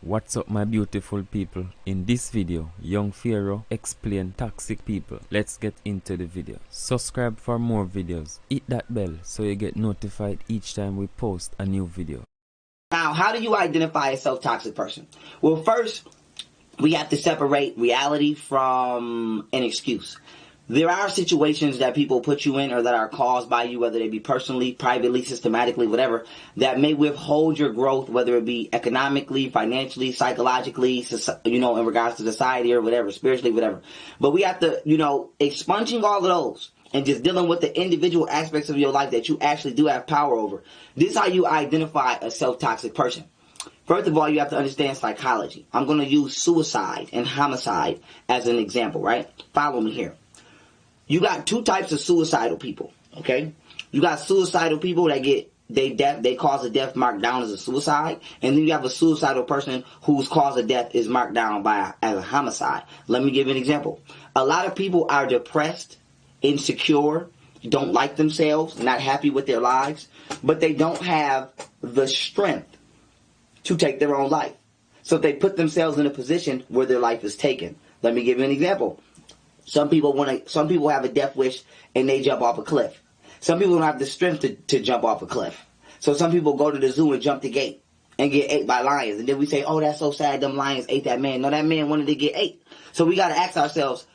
What's up my beautiful people? In this video, Young Pharaoh explain toxic people. Let's get into the video. Subscribe for more videos. Hit that bell so you get notified each time we post a new video. Now, how do you identify a self-toxic person? Well, first, we have to separate reality from an excuse there are situations that people put you in or that are caused by you, whether they be personally, privately, systematically, whatever, that may withhold your growth, whether it be economically, financially, psychologically, you know, in regards to society or whatever, spiritually, whatever. But we have to, you know, expunging all of those and just dealing with the individual aspects of your life that you actually do have power over. This is how you identify a self-toxic person. First of all, you have to understand psychology. I'm going to use suicide and homicide as an example, right? Follow me here you got two types of suicidal people. Okay, you got suicidal people that get they death they cause a death marked down as a suicide, and then you have a suicidal person whose cause of death is marked down by as a homicide. Let me give an example. A lot of people are depressed, insecure, don't like themselves, not happy with their lives, but they don't have the strength to take their own life. So they put themselves in a position where their life is taken. Let me give you an example. Some people want to. Some people have a death wish and they jump off a cliff. Some people don't have the strength to, to jump off a cliff. So some people go to the zoo and jump the gate and get ate by lions. And then we say, oh, that's so sad. Them lions ate that man. No, that man wanted to get ate. So we got to ask ourselves,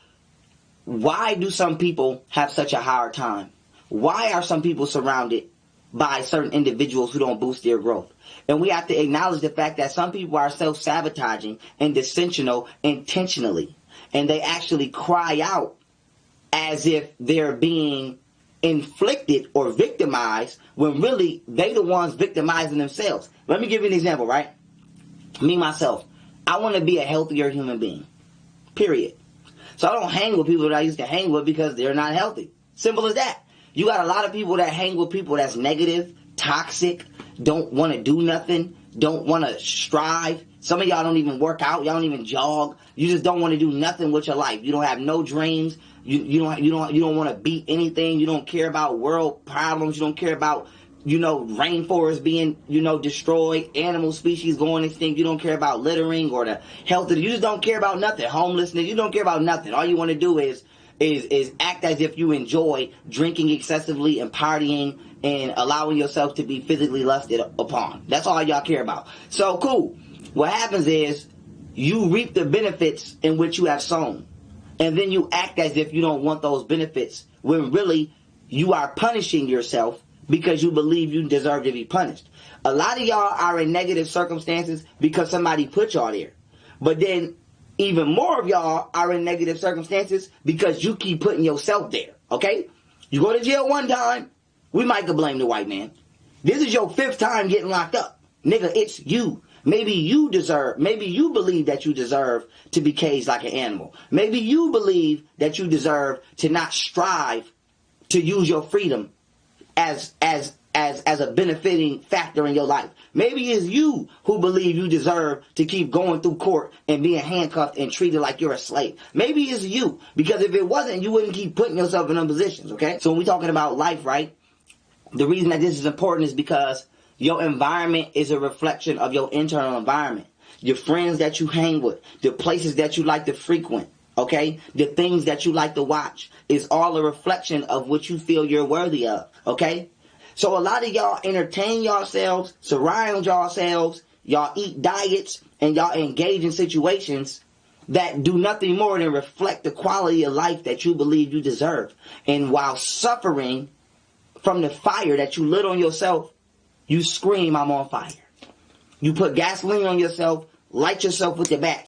why do some people have such a hard time? Why are some people surrounded by certain individuals who don't boost their growth? And we have to acknowledge the fact that some people are self-sabotaging and dissensional intentionally and they actually cry out as if they're being inflicted or victimized when really they the ones victimizing themselves. Let me give you an example, right? Me myself, I want to be a healthier human being. Period. So I don't hang with people that I used to hang with because they're not healthy. Simple as that. You got a lot of people that hang with people that's negative, toxic, don't want to do nothing, don't want to strive. Some of y'all don't even work out. Y'all don't even jog. You just don't want to do nothing with your life. You don't have no dreams. You, you don't, you don't, you don't want to beat anything. You don't care about world problems. You don't care about, you know, rainforests being, you know, destroyed, animal species going extinct. You don't care about littering or the health of, you just don't care about nothing. Homelessness. You don't care about nothing. All you want to do is, is, is act as if you enjoy drinking excessively and partying and allowing yourself to be physically lusted upon. That's all y'all care about. So cool. What happens is you reap the benefits in which you have sown. And then you act as if you don't want those benefits when really you are punishing yourself because you believe you deserve to be punished. A lot of y'all are in negative circumstances because somebody put y'all there. But then even more of y'all are in negative circumstances because you keep putting yourself there. Okay? You go to jail one time, we might blame the white man. This is your fifth time getting locked up. Nigga, it's you. Maybe you deserve, maybe you believe that you deserve to be caged like an animal. Maybe you believe that you deserve to not strive to use your freedom as, as, as, as a benefiting factor in your life. Maybe it's you who believe you deserve to keep going through court and being handcuffed and treated like you're a slave. Maybe it's you, because if it wasn't, you wouldn't keep putting yourself in them positions, okay? So when we're talking about life, right? The reason that this is important is because your environment is a reflection of your internal environment. Your friends that you hang with, the places that you like to frequent, okay? The things that you like to watch is all a reflection of what you feel you're worthy of, okay? So a lot of y'all entertain yourselves, surround yourselves, y'all eat diets, and y'all engage in situations that do nothing more than reflect the quality of life that you believe you deserve. And while suffering from the fire that you lit on yourself, you scream, I'm on fire. You put gasoline on yourself, light yourself with your back,